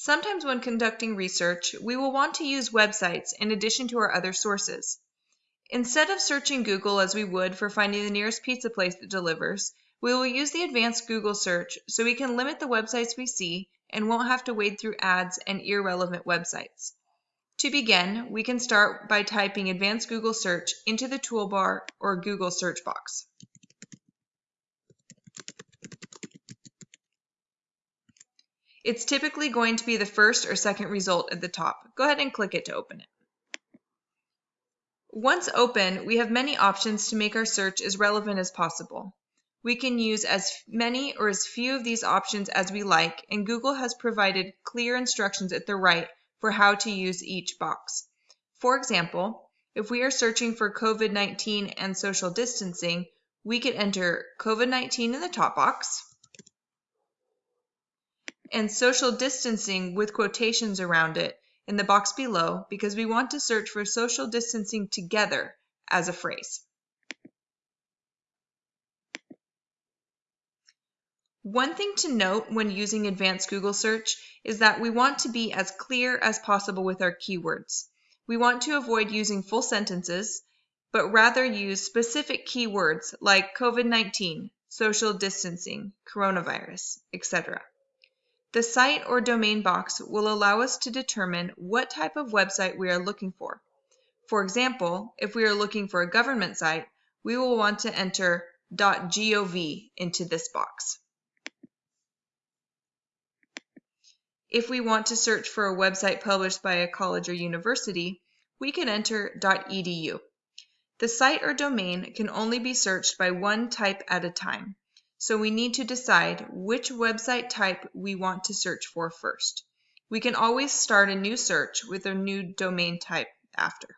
Sometimes when conducting research, we will want to use websites in addition to our other sources. Instead of searching Google as we would for finding the nearest pizza place that delivers, we will use the advanced Google search so we can limit the websites we see and won't have to wade through ads and irrelevant websites. To begin, we can start by typing advanced Google search into the toolbar or Google search box. It's typically going to be the first or second result at the top. Go ahead and click it to open it. Once open, we have many options to make our search as relevant as possible. We can use as many or as few of these options as we like, and Google has provided clear instructions at the right for how to use each box. For example, if we are searching for COVID-19 and social distancing, we could enter COVID-19 in the top box and social distancing with quotations around it in the box below because we want to search for social distancing together as a phrase. One thing to note when using advanced Google search is that we want to be as clear as possible with our keywords. We want to avoid using full sentences, but rather use specific keywords like COVID-19, social distancing, coronavirus, etc. The site or domain box will allow us to determine what type of website we are looking for. For example, if we are looking for a government site, we will want to enter .gov into this box. If we want to search for a website published by a college or university, we can enter .edu. The site or domain can only be searched by one type at a time, so we need to decide which website type we want to search for first. We can always start a new search with a new domain type after.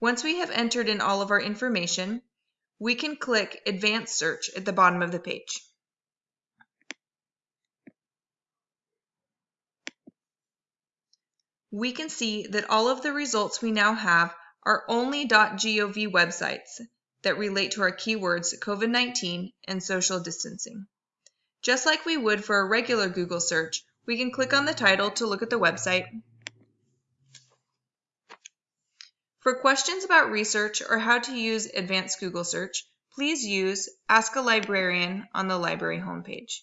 Once we have entered in all of our information, we can click Advanced Search at the bottom of the page. we can see that all of the results we now have are only .gov websites that relate to our keywords COVID-19 and social distancing. Just like we would for a regular Google search, we can click on the title to look at the website. For questions about research or how to use advanced Google search, please use Ask a Librarian on the library homepage.